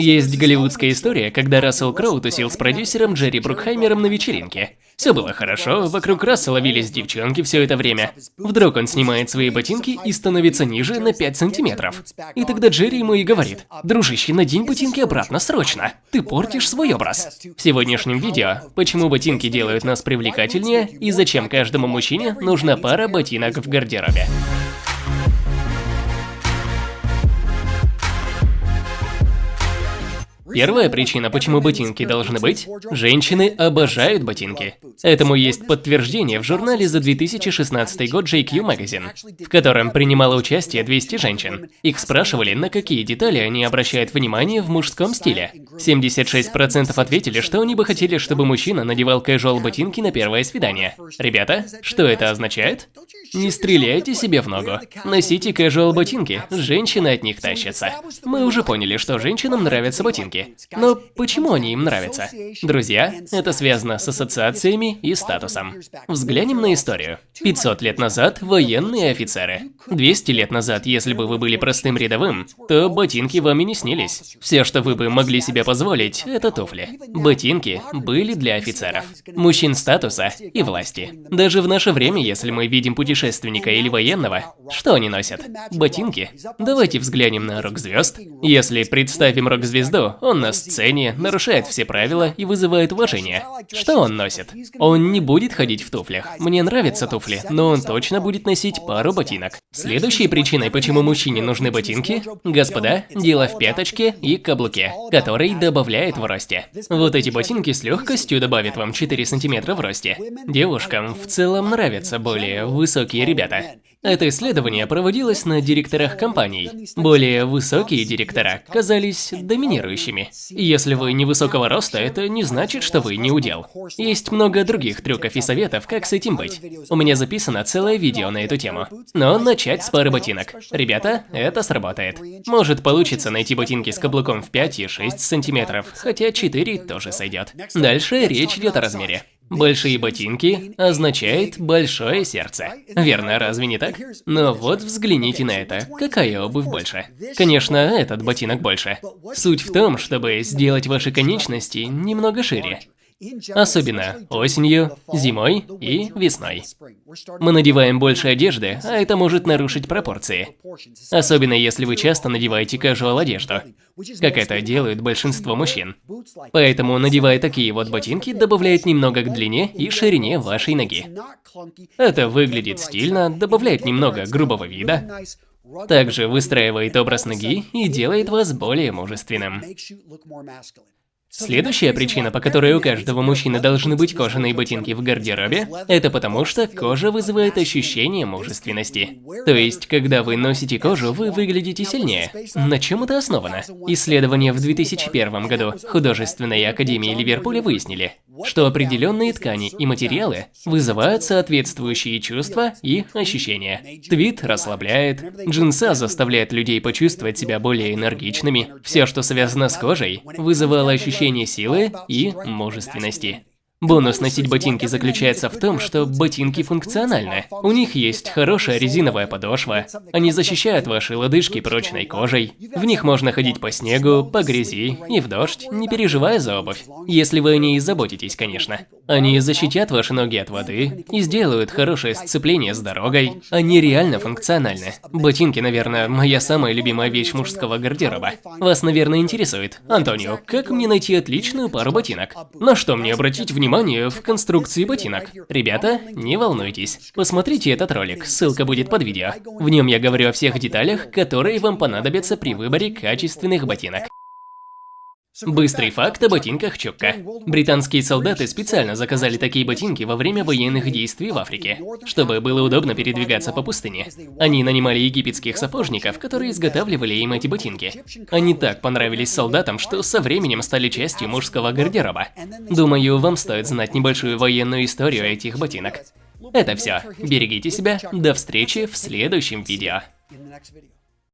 Есть голливудская история, когда Рассел Кроу тусил с продюсером Джерри Брукхаймером на вечеринке. Все было хорошо, вокруг Рассела вились девчонки все это время. Вдруг он снимает свои ботинки и становится ниже на 5 сантиметров. И тогда Джерри ему и говорит, «Дружище, надень ботинки обратно, срочно! Ты портишь свой образ!» В сегодняшнем видео, почему ботинки делают нас привлекательнее и зачем каждому мужчине нужна пара ботинок в гардеробе. Первая причина, почему ботинки должны быть – женщины обожают ботинки. Этому есть подтверждение в журнале за 2016 год JQ Magazine, в котором принимало участие 200 женщин. Их спрашивали, на какие детали они обращают внимание в мужском стиле. 76% ответили, что они бы хотели, чтобы мужчина надевал casual ботинки на первое свидание. Ребята, что это означает? Не стреляйте себе в ногу. Носите casual ботинки, женщины от них тащатся. Мы уже поняли, что женщинам нравятся ботинки ботинки. Но почему они им нравятся? Друзья, это связано с ассоциациями и статусом. Взглянем на историю. 500 лет назад военные офицеры. 200 лет назад, если бы вы были простым рядовым, то ботинки вам и не снились. Все, что вы бы могли себе позволить, это туфли. Ботинки были для офицеров, мужчин статуса и власти. Даже в наше время, если мы видим путешественника или военного, что они носят? Ботинки? Давайте взглянем на рок-звезд. Если представим рок-звезду, он на сцене, нарушает все правила и вызывает уважение. Что он носит? Он не будет ходить в туфлях. Мне нравятся туфли, но он точно будет носить пару ботинок. Следующей причиной, почему мужчине нужны ботинки, господа, дело в пяточке и каблуке, который добавляет в росте. Вот эти ботинки с легкостью добавят вам 4 сантиметра в росте. Девушкам в целом нравятся более высокие ребята. Это исследование проводилось на директорах компаний. Более высокие директора казались доминирующими. Если вы невысокого роста, это не значит, что вы не удел. Есть много других трюков и советов, как с этим быть. У меня записано целое видео на эту тему. Но начать с пары ботинок. Ребята, это сработает. Может получится найти ботинки с каблуком в 5 и 6 сантиметров, хотя 4 тоже сойдет. Дальше речь идет о размере. Большие ботинки означает большое сердце. Верно, разве не так? Но вот взгляните на это. Какая обувь больше? Конечно, этот ботинок больше. Суть в том, чтобы сделать ваши конечности немного шире. Особенно осенью, зимой и весной. Мы надеваем больше одежды, а это может нарушить пропорции. Особенно если вы часто надеваете casual одежду, как это делают большинство мужчин. Поэтому, надевая такие вот ботинки, добавляет немного к длине и ширине вашей ноги. Это выглядит стильно, добавляет немного грубого вида, также выстраивает образ ноги и делает вас более мужественным. Следующая причина, по которой у каждого мужчины должны быть кожаные ботинки в гардеробе, это потому что кожа вызывает ощущение мужественности. То есть, когда вы носите кожу, вы выглядите сильнее. На чем это основано? Исследования в 2001 году Художественной Академии Ливерпуля выяснили, что определенные ткани и материалы вызывают соответствующие чувства и ощущения. Твит расслабляет, джинса заставляет людей почувствовать себя более энергичными. Все, что связано с кожей, вызывало ощущение силы и мужественности. Бонус носить ботинки заключается в том, что ботинки функциональны. У них есть хорошая резиновая подошва, они защищают ваши лодыжки прочной кожей. В них можно ходить по снегу, по грязи и в дождь, не переживая за обувь. Если вы о ней заботитесь, конечно. Они защитят ваши ноги от воды и сделают хорошее сцепление с дорогой. Они реально функциональны. Ботинки, наверное, моя самая любимая вещь мужского гардероба. Вас, наверное, интересует. Антонио, как мне найти отличную пару ботинок? На что мне обратить внимание? Внимание в конструкции ботинок. Ребята, не волнуйтесь. Посмотрите этот ролик, ссылка будет под видео. В нем я говорю о всех деталях, которые вам понадобятся при выборе качественных ботинок. Быстрый факт о ботинках Чукка. Британские солдаты специально заказали такие ботинки во время военных действий в Африке, чтобы было удобно передвигаться по пустыне. Они нанимали египетских сапожников, которые изготавливали им эти ботинки. Они так понравились солдатам, что со временем стали частью мужского гардероба. Думаю, вам стоит знать небольшую военную историю этих ботинок. Это все. Берегите себя. До встречи в следующем видео.